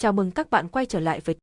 Chào mừng các bạn quay trở lại với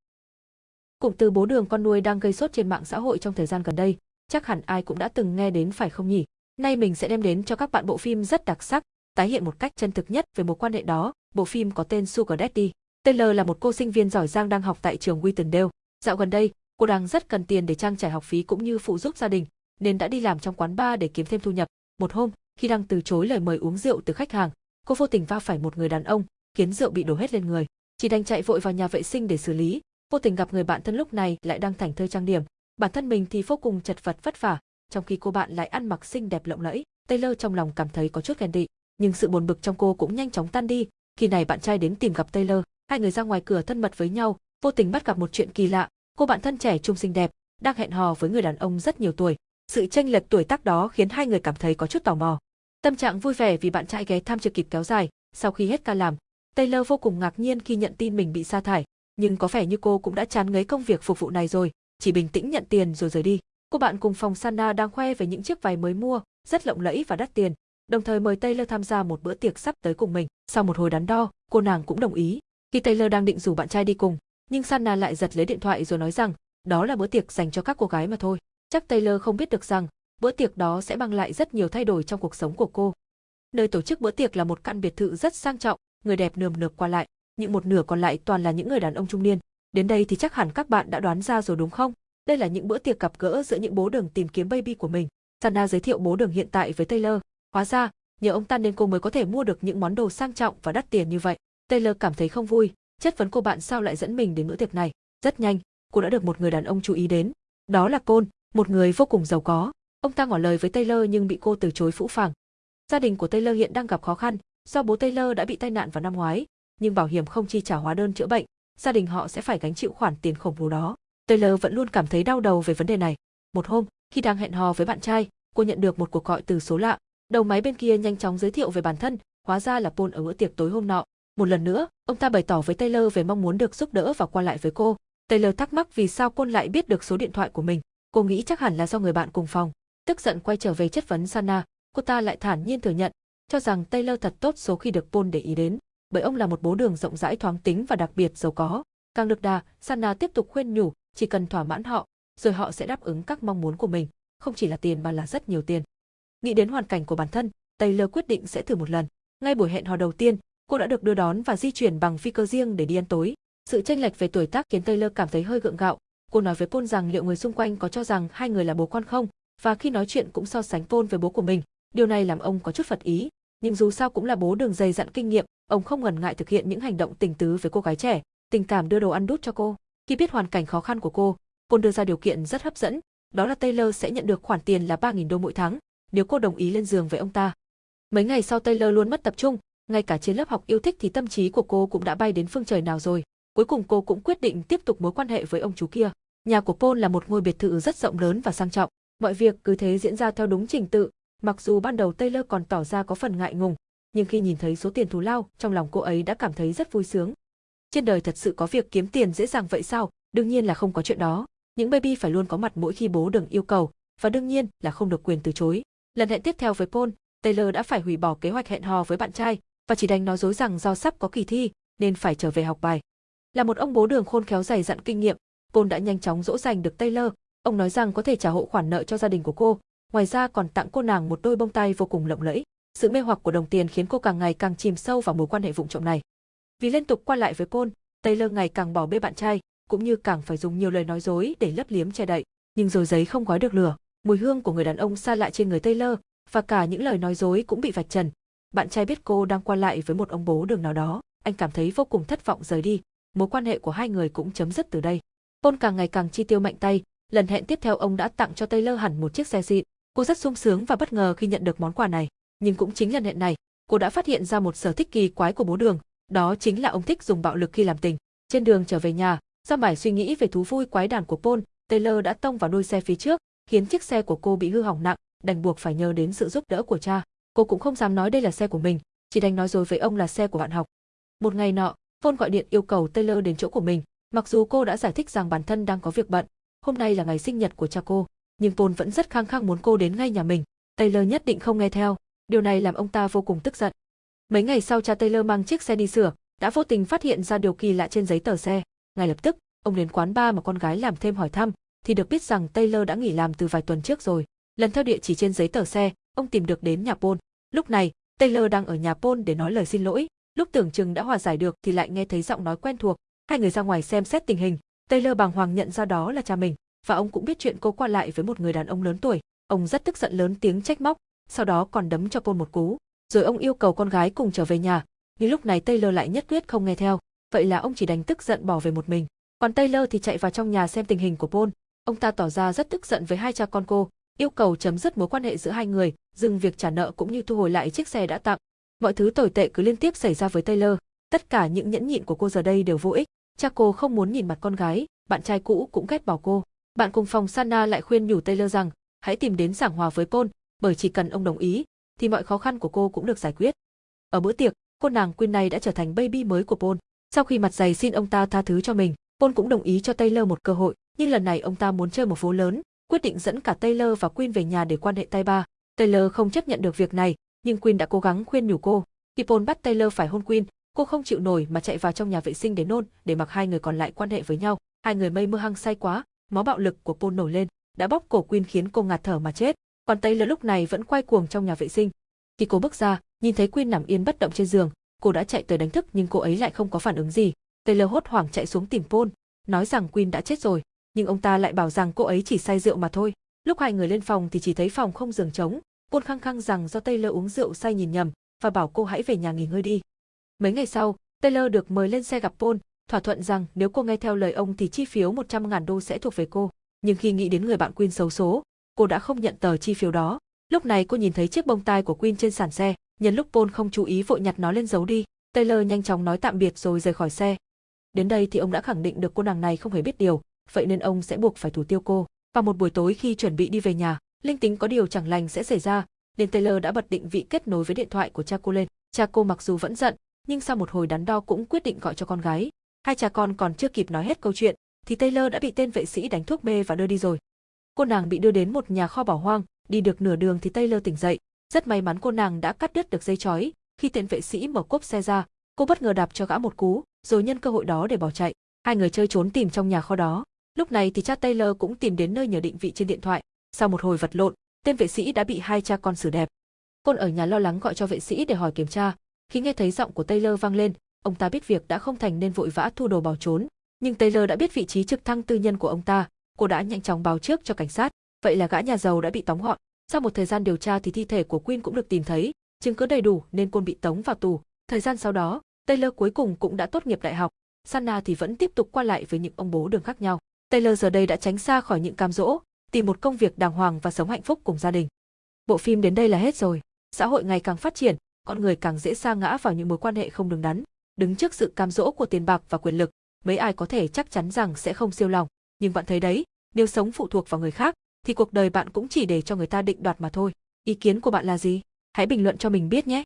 Cụm từ bố đường con nuôi đang gây sốt trên mạng xã hội trong thời gian gần đây, chắc hẳn ai cũng đã từng nghe đến phải không nhỉ? Nay mình sẽ đem đến cho các bạn bộ phim rất đặc sắc, tái hiện một cách chân thực nhất về mối quan hệ đó. Bộ phim có tên Sugar Daddy. Taylor là một cô sinh viên giỏi giang đang học tại trường Wittendale. Dạo gần đây, cô đang rất cần tiền để trang trải học phí cũng như phụ giúp gia đình, nên đã đi làm trong quán bar để kiếm thêm thu nhập. Một hôm, khi đang từ chối lời mời uống rượu từ khách hàng, cô vô tình va phải một người đàn ông, khiến rượu bị đổ hết lên người chỉ đành chạy vội vào nhà vệ sinh để xử lý, vô tình gặp người bạn thân lúc này lại đang thành thơi trang điểm, bản thân mình thì vô cùng chật vật vất vả, trong khi cô bạn lại ăn mặc xinh đẹp lộng lẫy. Taylor trong lòng cảm thấy có chút ghen tị, nhưng sự buồn bực trong cô cũng nhanh chóng tan đi. Khi này bạn trai đến tìm gặp Taylor, hai người ra ngoài cửa thân mật với nhau, vô tình bắt gặp một chuyện kỳ lạ. Cô bạn thân trẻ trung xinh đẹp đang hẹn hò với người đàn ông rất nhiều tuổi. Sự chênh lệch tuổi tác đó khiến hai người cảm thấy có chút tò mò. Tâm trạng vui vẻ vì bạn trai ghé thăm chưa kịp kéo dài, sau khi hết ca làm, Taylor vô cùng ngạc nhiên khi nhận tin mình bị sa thải, nhưng có vẻ như cô cũng đã chán ngấy công việc phục vụ này rồi, chỉ bình tĩnh nhận tiền rồi rời đi. Cô bạn cùng phòng Sana đang khoe về những chiếc váy mới mua, rất lộng lẫy và đắt tiền, đồng thời mời Taylor tham gia một bữa tiệc sắp tới cùng mình. Sau một hồi đắn đo, cô nàng cũng đồng ý. Khi Taylor đang định rủ bạn trai đi cùng, nhưng Sana lại giật lấy điện thoại rồi nói rằng, đó là bữa tiệc dành cho các cô gái mà thôi. Chắc Taylor không biết được rằng, bữa tiệc đó sẽ mang lại rất nhiều thay đổi trong cuộc sống của cô. Nơi tổ chức bữa tiệc là một căn biệt thự rất sang trọng, người đẹp nườm nượp qua lại, những một nửa còn lại toàn là những người đàn ông trung niên. Đến đây thì chắc hẳn các bạn đã đoán ra rồi đúng không? Đây là những bữa tiệc gặp gỡ giữa những bố đường tìm kiếm baby của mình. Sana giới thiệu bố đường hiện tại với Taylor. Hóa ra, nhờ ông ta nên cô mới có thể mua được những món đồ sang trọng và đắt tiền như vậy. Taylor cảm thấy không vui, chất vấn cô bạn sao lại dẫn mình đến bữa tiệc này. Rất nhanh, cô đã được một người đàn ông chú ý đến. Đó là Côn, một người vô cùng giàu có. Ông ta ngỏ lời với Taylor nhưng bị cô từ chối phũ phàng. Gia đình của Taylor hiện đang gặp khó khăn, Do bố Taylor đã bị tai nạn vào năm ngoái, nhưng bảo hiểm không chi trả hóa đơn chữa bệnh, gia đình họ sẽ phải gánh chịu khoản tiền khổng lồ đó. Taylor vẫn luôn cảm thấy đau đầu về vấn đề này. Một hôm, khi đang hẹn hò với bạn trai, cô nhận được một cuộc gọi từ số lạ. Đầu máy bên kia nhanh chóng giới thiệu về bản thân, hóa ra là Paul ở bữa tiệc tối hôm nọ. Một lần nữa, ông ta bày tỏ với Taylor về mong muốn được giúp đỡ và qua lại với cô. Taylor thắc mắc vì sao Paul lại biết được số điện thoại của mình. Cô nghĩ chắc hẳn là do người bạn cùng phòng. Tức giận quay trở về chất vấn Sana, cô ta lại thản nhiên thừa nhận cho rằng Taylor thật tốt số khi được Paul để ý đến, bởi ông là một bố đường rộng rãi thoáng tính và đặc biệt giàu có. Càng được đà, Sana tiếp tục khuyên nhủ, chỉ cần thỏa mãn họ, rồi họ sẽ đáp ứng các mong muốn của mình, không chỉ là tiền mà là rất nhiều tiền. Nghĩ đến hoàn cảnh của bản thân, Taylor quyết định sẽ thử một lần. Ngay buổi hẹn hò đầu tiên, cô đã được đưa đón và di chuyển bằng phi cơ riêng để đi ăn tối. Sự chênh lệch về tuổi tác khiến Taylor cảm thấy hơi gượng gạo. Cô nói với Paul rằng liệu người xung quanh có cho rằng hai người là bố con không, và khi nói chuyện cũng so sánh Paul với bố của mình. Điều này làm ông có chút phật ý, nhưng dù sao cũng là bố đường dày dặn kinh nghiệm, ông không ngần ngại thực hiện những hành động tình tứ với cô gái trẻ, tình cảm đưa đồ ăn đút cho cô. Khi biết hoàn cảnh khó khăn của cô, Paul đưa ra điều kiện rất hấp dẫn, đó là Taylor sẽ nhận được khoản tiền là 3.000 đô mỗi tháng, nếu cô đồng ý lên giường với ông ta. Mấy ngày sau Taylor luôn mất tập trung, ngay cả trên lớp học yêu thích thì tâm trí của cô cũng đã bay đến phương trời nào rồi. Cuối cùng cô cũng quyết định tiếp tục mối quan hệ với ông chú kia. Nhà của Paul là một ngôi biệt thự rất rộng lớn và sang trọng. Mọi việc cứ thế diễn ra theo đúng trình tự, Mặc dù ban đầu Taylor còn tỏ ra có phần ngại ngùng, nhưng khi nhìn thấy số tiền thù lao, trong lòng cô ấy đã cảm thấy rất vui sướng. Trên đời thật sự có việc kiếm tiền dễ dàng vậy sao? Đương nhiên là không có chuyện đó. Những baby phải luôn có mặt mỗi khi bố đừng yêu cầu, và đương nhiên là không được quyền từ chối. Lần hẹn tiếp theo với Paul, Taylor đã phải hủy bỏ kế hoạch hẹn hò với bạn trai và chỉ đành nói dối rằng do sắp có kỳ thi nên phải trở về học bài. Là một ông bố đường khôn khéo dày dặn kinh nghiệm, Paul đã nhanh chóng dỗ dành được Taylor. Ông nói rằng có thể trả hộ khoản nợ cho gia đình của cô ngoài ra còn tặng cô nàng một đôi bông tai vô cùng lộng lẫy. Sự mê hoặc của đồng tiền khiến cô càng ngày càng chìm sâu vào mối quan hệ vụng trộm này. Vì liên tục qua lại với Paul, Taylor ngày càng bỏ bê bạn trai, cũng như càng phải dùng nhiều lời nói dối để lấp liếm che đậy. Nhưng rồi giấy không gói được lửa, mùi hương của người đàn ông xa lạ trên người Taylor và cả những lời nói dối cũng bị vạch trần. Bạn trai biết cô đang qua lại với một ông bố đường nào đó, anh cảm thấy vô cùng thất vọng rời đi. Mối quan hệ của hai người cũng chấm dứt từ đây. Paul càng ngày càng chi tiêu mạnh tay, lần hẹn tiếp theo ông đã tặng cho Taylor hẳn một chiếc xe xịn, Cô rất sung sướng và bất ngờ khi nhận được món quà này, nhưng cũng chính lần hẹn này, cô đã phát hiện ra một sở thích kỳ quái của bố đường, đó chính là ông thích dùng bạo lực khi làm tình. Trên đường trở về nhà, do mải suy nghĩ về thú vui quái đản của Paul, Taylor đã tông vào đuôi xe phía trước, khiến chiếc xe của cô bị hư hỏng nặng, đành buộc phải nhờ đến sự giúp đỡ của cha. Cô cũng không dám nói đây là xe của mình, chỉ đành nói dối với ông là xe của bạn học. Một ngày nọ, Paul gọi điện yêu cầu Taylor đến chỗ của mình, mặc dù cô đã giải thích rằng bản thân đang có việc bận, hôm nay là ngày sinh nhật của cha cô, nhưng Paul vẫn rất khăng khăng muốn cô đến ngay nhà mình. Taylor nhất định không nghe theo, điều này làm ông ta vô cùng tức giận. Mấy ngày sau cha Taylor mang chiếc xe đi sửa, đã vô tình phát hiện ra điều kỳ lạ trên giấy tờ xe. Ngay lập tức, ông đến quán bar mà con gái làm thêm hỏi thăm, thì được biết rằng Taylor đã nghỉ làm từ vài tuần trước rồi. Lần theo địa chỉ trên giấy tờ xe, ông tìm được đến nhà Paul. Lúc này, Taylor đang ở nhà Paul để nói lời xin lỗi. Lúc tưởng chừng đã hòa giải được thì lại nghe thấy giọng nói quen thuộc. Hai người ra ngoài xem xét tình hình. Taylor bàng hoàng nhận ra đó là cha mình, và ông cũng biết chuyện cô qua lại với một người đàn ông lớn tuổi. Ông rất tức giận lớn tiếng trách móc, sau đó còn đấm cho cô một cú. Rồi ông yêu cầu con gái cùng trở về nhà, nhưng lúc này Taylor lại nhất quyết không nghe theo. Vậy là ông chỉ đành tức giận bỏ về một mình. Còn Taylor thì chạy vào trong nhà xem tình hình của Paul. Ông ta tỏ ra rất tức giận với hai cha con cô, yêu cầu chấm dứt mối quan hệ giữa hai người, dừng việc trả nợ cũng như thu hồi lại chiếc xe đã tặng. Mọi thứ tồi tệ cứ liên tiếp xảy ra với Taylor, tất cả những nhẫn nhịn của cô giờ đây đều vô ích. Cha cô không muốn nhìn mặt con gái, bạn trai cũ cũng ghét bỏ cô. Bạn cùng phòng Sana lại khuyên nhủ Taylor rằng, hãy tìm đến giảng hòa với Paul, bởi chỉ cần ông đồng ý, thì mọi khó khăn của cô cũng được giải quyết. Ở bữa tiệc, cô nàng Queen này đã trở thành baby mới của Paul. Sau khi mặt dày xin ông ta tha thứ cho mình, Paul cũng đồng ý cho Taylor một cơ hội, nhưng lần này ông ta muốn chơi một vố lớn, quyết định dẫn cả Taylor và Queen về nhà để quan hệ tay ba. Taylor không chấp nhận được việc này, nhưng Queen đã cố gắng khuyên nhủ cô. Khi Paul bắt Taylor phải hôn Queen, cô không chịu nổi mà chạy vào trong nhà vệ sinh để nôn, để mặc hai người còn lại quan hệ với nhau. Hai người mây mưa hăng say quá, máu bạo lực của Paul nổi lên, đã bóp cổ Quyên khiến cô ngạt thở mà chết. Còn Taylor lúc này vẫn quay cuồng trong nhà vệ sinh. Khi cô bước ra, nhìn thấy Quyên nằm yên bất động trên giường, cô đã chạy tới đánh thức nhưng cô ấy lại không có phản ứng gì. Taylor hốt hoảng chạy xuống tìm Paul, nói rằng Quyên đã chết rồi, nhưng ông ta lại bảo rằng cô ấy chỉ say rượu mà thôi. Lúc hai người lên phòng thì chỉ thấy phòng không giường trống, Paul khăng khăng rằng do Taylor uống rượu say nhìn nhầm và bảo cô hãy về nhà nghỉ ngơi đi. Mấy ngày sau, Taylor được mời lên xe gặp Paul, thỏa thuận rằng nếu cô nghe theo lời ông thì chi phiếu 100.000 đô sẽ thuộc về cô. Nhưng khi nghĩ đến người bạn Queen xấu số, cô đã không nhận tờ chi phiếu đó. Lúc này cô nhìn thấy chiếc bông tai của Queen trên sàn xe, nhân lúc Paul không chú ý vội nhặt nó lên giấu đi. Taylor nhanh chóng nói tạm biệt rồi rời khỏi xe. Đến đây thì ông đã khẳng định được cô nàng này không hề biết điều, vậy nên ông sẽ buộc phải thủ tiêu cô. Và một buổi tối khi chuẩn bị đi về nhà, linh tính có điều chẳng lành sẽ xảy ra, nên Taylor đã bật định vị kết nối với điện thoại của cha cô lên. Cha cô mặc dù vẫn giận, nhưng sau một hồi đắn đo cũng quyết định gọi cho con gái. Hai cha con còn chưa kịp nói hết câu chuyện, thì Taylor đã bị tên vệ sĩ đánh thuốc mê và đưa đi rồi. Cô nàng bị đưa đến một nhà kho bỏ hoang, đi được nửa đường thì Taylor tỉnh dậy. Rất may mắn cô nàng đã cắt đứt được dây chói. Khi tên vệ sĩ mở cốp xe ra, cô bất ngờ đạp cho gã một cú, rồi nhân cơ hội đó để bỏ chạy. Hai người chơi trốn tìm trong nhà kho đó. Lúc này thì cha Taylor cũng tìm đến nơi nhờ định vị trên điện thoại. Sau một hồi vật lộn, tên vệ sĩ đã bị hai cha con xử đẹp. Côn ở nhà lo lắng gọi cho vệ sĩ để hỏi kiểm tra. Khi nghe thấy giọng của Taylor vang lên, ông ta biết việc đã không thành nên vội vã thu đồ bỏ trốn. Nhưng Taylor đã biết vị trí trực thăng tư nhân của ông ta, cô đã nhanh chóng báo trước cho cảnh sát. Vậy là gã nhà giàu đã bị tóm gọn. Sau một thời gian điều tra thì thi thể của Queen cũng được tìm thấy, chứng cứ đầy đủ nên Côn bị tống vào tù. Thời gian sau đó, Taylor cuối cùng cũng đã tốt nghiệp đại học. Sanna thì vẫn tiếp tục qua lại với những ông bố đường khác nhau. Taylor giờ đây đã tránh xa khỏi những cam dỗ, tìm một công việc đàng hoàng và sống hạnh phúc cùng gia đình. Bộ phim đến đây là hết rồi. Xã hội ngày càng phát triển, con người càng dễ sa ngã vào những mối quan hệ không đứng đắn. Đứng trước sự cam dỗ của tiền bạc và quyền lực, mấy ai có thể chắc chắn rằng sẽ không siêu lòng. Nhưng bạn thấy đấy, nếu sống phụ thuộc vào người khác, thì cuộc đời bạn cũng chỉ để cho người ta định đoạt mà thôi. Ý kiến của bạn là gì? Hãy bình luận cho mình biết nhé.